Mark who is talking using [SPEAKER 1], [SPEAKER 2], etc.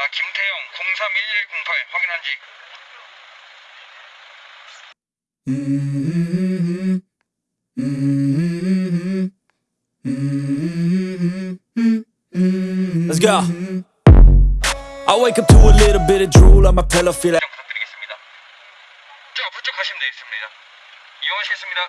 [SPEAKER 1] 아, 김태영 031108 확인한지.
[SPEAKER 2] Let's go. I wake up to a little bit of drool on my pillow, feel like
[SPEAKER 1] 부탁드리겠습니다. 저 부쩍 하시면 되겠습니다. 이용하시겠습니다.